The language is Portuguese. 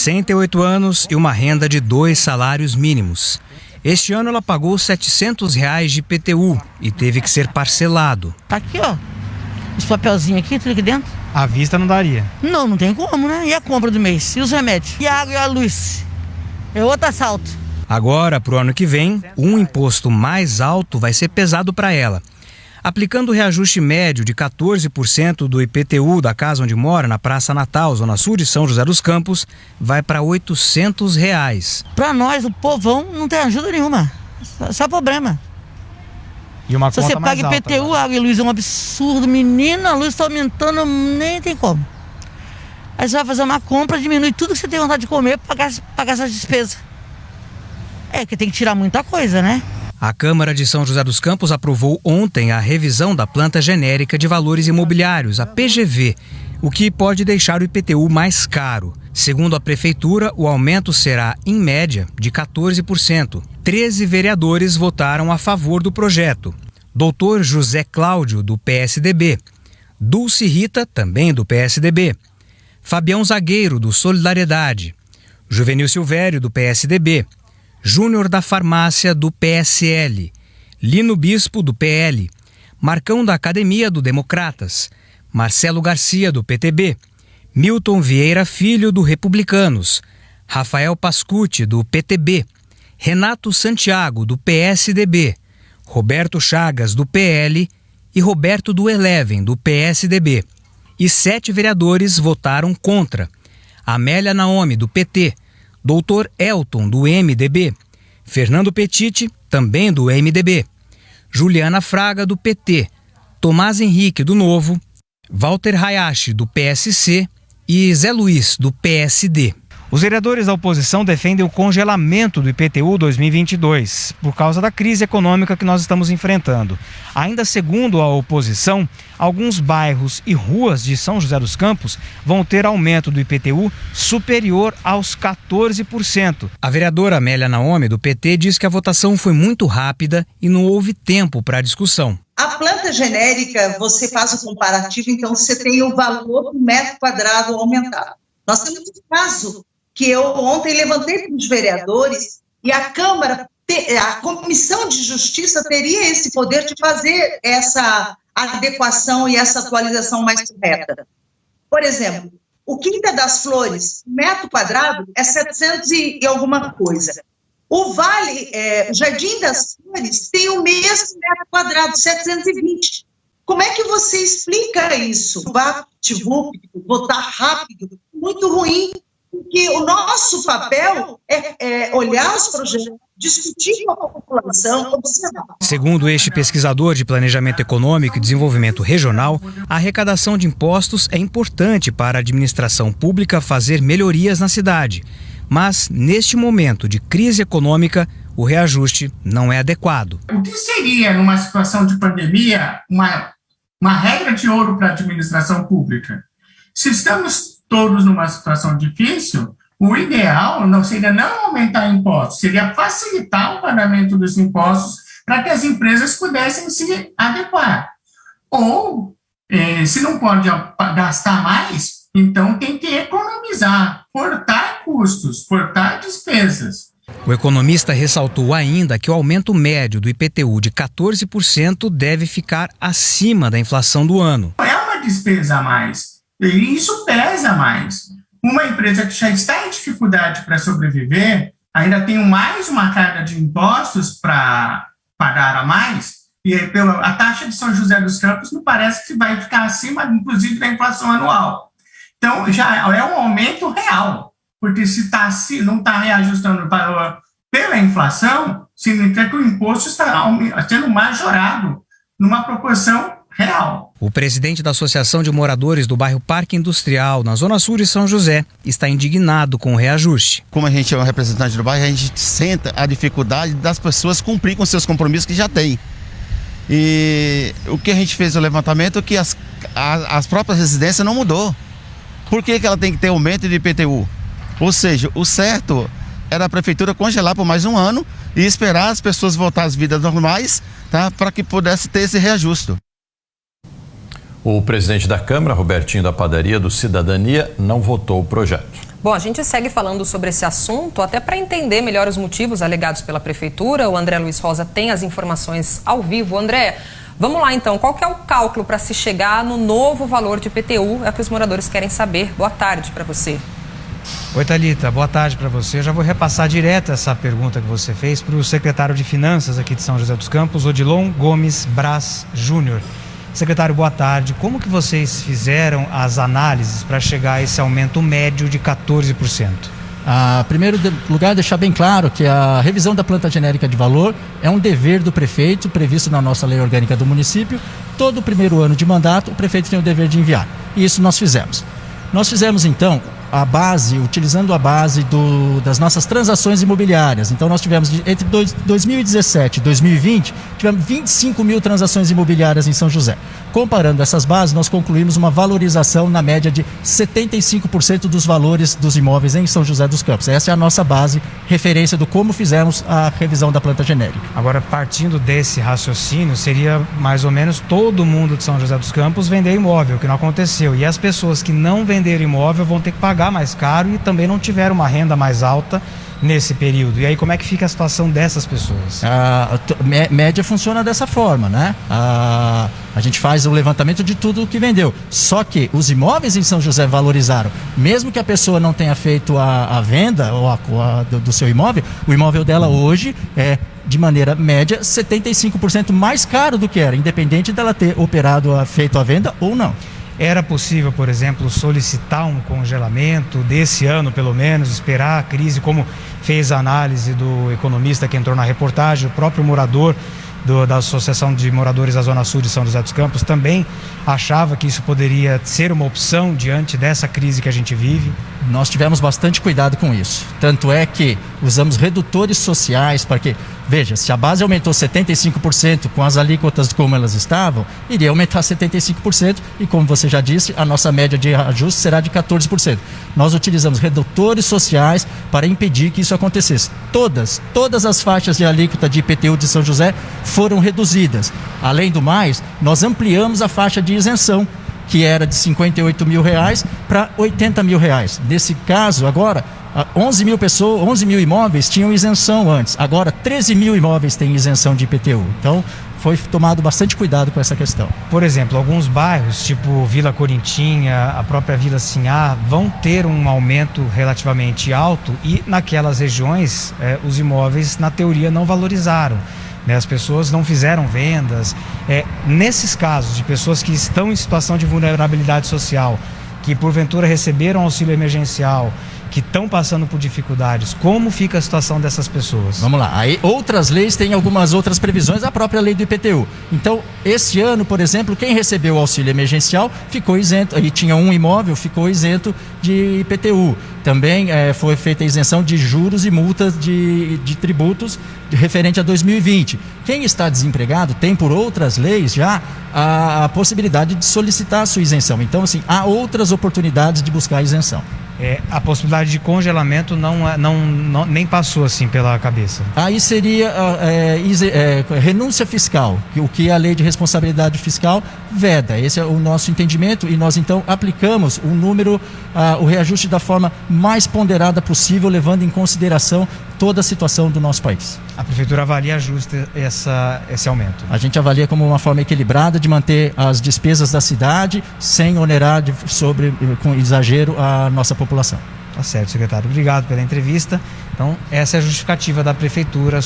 68 anos e uma renda de dois salários mínimos. Este ano ela pagou 700 reais de PTU e teve que ser parcelado. Tá aqui, ó. Os papelzinhos aqui, tudo aqui dentro. À vista não daria? Não, não tem como, né? E a compra do mês? E os remédios? E a água e a luz? É outro assalto. Agora, para o ano que vem, um imposto mais alto vai ser pesado para ela. Aplicando o reajuste médio de 14% do IPTU da casa onde mora, na Praça Natal, Zona Sul de São José dos Campos, vai para 800 reais. Para nós, o povão, não tem ajuda nenhuma. Só problema. E uma Se você paga IPTU, água e luz é um absurdo. Menina, a luz está aumentando, nem tem como. Aí você vai fazer uma compra, diminui tudo que você tem vontade de comer para pagar, pagar essas despesas. É que tem que tirar muita coisa, né? A Câmara de São José dos Campos aprovou ontem a revisão da planta genérica de valores imobiliários, a PGV, o que pode deixar o IPTU mais caro. Segundo a Prefeitura, o aumento será, em média, de 14%. Treze vereadores votaram a favor do projeto. Doutor José Cláudio, do PSDB. Dulce Rita, também do PSDB. Fabião Zagueiro, do Solidariedade. Juvenil Silvério, do PSDB. Júnior da Farmácia do PSL, Lino Bispo do PL, Marcão da Academia do Democratas, Marcelo Garcia do PTB, Milton Vieira Filho do Republicanos, Rafael Pascucci do PTB, Renato Santiago do PSDB, Roberto Chagas do PL e Roberto do Eleven do PSDB. E sete vereadores votaram contra. Amélia Naomi do PT, Doutor Elton, do MDB, Fernando Petiti, também do MDB, Juliana Fraga, do PT, Tomás Henrique, do Novo, Walter Hayashi, do PSC e Zé Luiz, do PSD. Os vereadores da oposição defendem o congelamento do IPTU 2022 por causa da crise econômica que nós estamos enfrentando. Ainda segundo a oposição, alguns bairros e ruas de São José dos Campos vão ter aumento do IPTU superior aos 14%. A vereadora Amélia Naomi, do PT, diz que a votação foi muito rápida e não houve tempo para a discussão. A planta genérica, você faz o comparativo, então você tem o valor do metro quadrado aumentado. Nós temos um caso que eu ontem levantei para os vereadores e a Câmara, a Comissão de Justiça teria esse poder de fazer essa adequação e essa atualização mais correta. Por exemplo, o Quinta das Flores, metro quadrado, é 700 e, alguma coisa. O Vale, é, o Jardim das Flores, tem o mesmo metro quadrado, 720. Como é que você explica isso? Vá, votar rápido, muito ruim que o nosso papel é, é olhar os projetos, discutir com a população, observar. Segundo este pesquisador de Planejamento Econômico e Desenvolvimento Regional, a arrecadação de impostos é importante para a administração pública fazer melhorias na cidade. Mas, neste momento de crise econômica, o reajuste não é adequado. O que seria, numa situação de pandemia, uma, uma regra de ouro para a administração pública? Se estamos todos numa situação difícil, o ideal não seria não aumentar impostos, seria facilitar o pagamento dos impostos para que as empresas pudessem se adequar. Ou, eh, se não pode gastar mais, então tem que economizar, cortar custos, cortar despesas. O economista ressaltou ainda que o aumento médio do IPTU de 14% deve ficar acima da inflação do ano. É uma despesa a mais. E isso pesa mais. Uma empresa que já está em dificuldade para sobreviver, ainda tem mais uma carga de impostos para pagar a mais, e pela, a taxa de São José dos Campos não parece que vai ficar acima, inclusive, da inflação anual. Então, já é um aumento real, porque se, tá, se não está reajustando para, pela inflação, significa que o imposto está sendo majorado numa proporção real. O presidente da Associação de Moradores do bairro Parque Industrial, na Zona Sul de São José, está indignado com o reajuste. Como a gente é um representante do bairro, a gente senta a dificuldade das pessoas cumprir com seus compromissos que já têm. E o que a gente fez o levantamento é que as, as, as próprias residências não mudou. Por que, que ela tem que ter aumento de IPTU? Ou seja, o certo era a prefeitura congelar por mais um ano e esperar as pessoas voltar às vidas normais tá, para que pudesse ter esse reajuste. O presidente da Câmara, Robertinho da Padaria do Cidadania, não votou o projeto. Bom, a gente segue falando sobre esse assunto, até para entender melhor os motivos alegados pela Prefeitura. O André Luiz Rosa tem as informações ao vivo. André, vamos lá então. Qual que é o cálculo para se chegar no novo valor de IPTU? É o que os moradores querem saber. Boa tarde para você. Oi, Thalita. Boa tarde para você. Eu já vou repassar direto essa pergunta que você fez para o secretário de Finanças aqui de São José dos Campos, Odilon Gomes Braz Júnior. Secretário, boa tarde. Como que vocês fizeram as análises para chegar a esse aumento médio de 14%? Ah, primeiro lugar, deixar bem claro que a revisão da planta genérica de valor é um dever do prefeito, previsto na nossa lei orgânica do município. Todo primeiro ano de mandato, o prefeito tem o dever de enviar. E isso nós fizemos. Nós fizemos, então, a base, utilizando a base do, das nossas transações imobiliárias. Então, nós tivemos, entre dois, 2017 e 2020, tivemos 25 mil transações imobiliárias em São José. Comparando essas bases, nós concluímos uma valorização na média de 75% dos valores dos imóveis em São José dos Campos. Essa é a nossa base, referência do como fizemos a revisão da planta genérica. Agora, partindo desse raciocínio, seria mais ou menos todo mundo de São José dos Campos vender imóvel, que não aconteceu. E as pessoas que não venderam imóvel vão ter que pagar mais caro e também não tiveram uma renda mais alta nesse período. E aí como é que fica a situação dessas pessoas? A média funciona dessa forma, né? A, a gente faz o levantamento de tudo que vendeu. Só que os imóveis em São José valorizaram. Mesmo que a pessoa não tenha feito a, a venda ou a, a, do, do seu imóvel, o imóvel dela hoje é de maneira média 75% mais caro do que era, independente dela ter operado, feito a venda ou não. Era possível, por exemplo, solicitar um congelamento desse ano, pelo menos, esperar a crise, como fez a análise do economista que entrou na reportagem, o próprio morador do, da Associação de Moradores da Zona Sul de São José dos Campos também achava que isso poderia ser uma opção diante dessa crise que a gente vive? Nós tivemos bastante cuidado com isso. Tanto é que usamos redutores sociais para que, veja, se a base aumentou 75% com as alíquotas como elas estavam, iria aumentar 75% e, como você já disse, a nossa média de ajuste será de 14%. Nós utilizamos redutores sociais para impedir que isso acontecesse. Todas, todas as faixas de alíquota de IPTU de São José foram reduzidas. Além do mais, nós ampliamos a faixa de isenção que era de 58 mil reais para 80 mil reais. Nesse caso, agora, 11 mil pessoas, 11 mil imóveis tinham isenção antes. Agora, 13 mil imóveis têm isenção de IPTU. Então, foi tomado bastante cuidado com essa questão. Por exemplo, alguns bairros, tipo Vila Corintinha, a própria Vila Sinhá, vão ter um aumento relativamente alto e naquelas regiões eh, os imóveis, na teoria, não valorizaram né? as pessoas não fizeram vendas. É, nesses casos de pessoas que estão em situação de vulnerabilidade social, que porventura receberam auxílio emergencial, que estão passando por dificuldades, como fica a situação dessas pessoas? Vamos lá. Aí outras leis têm algumas outras previsões, a própria lei do IPTU. Então, esse ano, por exemplo, quem recebeu o auxílio emergencial ficou isento, e tinha um imóvel, ficou isento de IPTU. Também é, foi feita a isenção de juros e multas de, de tributos de, referente a 2020. Quem está desempregado tem, por outras leis, já a, a possibilidade de solicitar a sua isenção. Então, assim, há outras oportunidades de buscar a isenção é, a possibilidade de congelamento não, é, não, não, nem passou assim pela cabeça. Aí seria ah, é, é, renúncia fiscal, o que a lei de responsabilidade fiscal veda. Esse é o nosso entendimento e nós então aplicamos o número, ah, o reajuste da forma mais ponderada possível, levando em consideração toda a situação do nosso país. A prefeitura avalia justo essa, esse aumento? A gente avalia como uma forma equilibrada de manter as despesas da cidade sem onerar de, sobre, com exagero a nossa população. Tá certo, secretário. Obrigado pela entrevista. Então, essa é a justificativa da prefeitura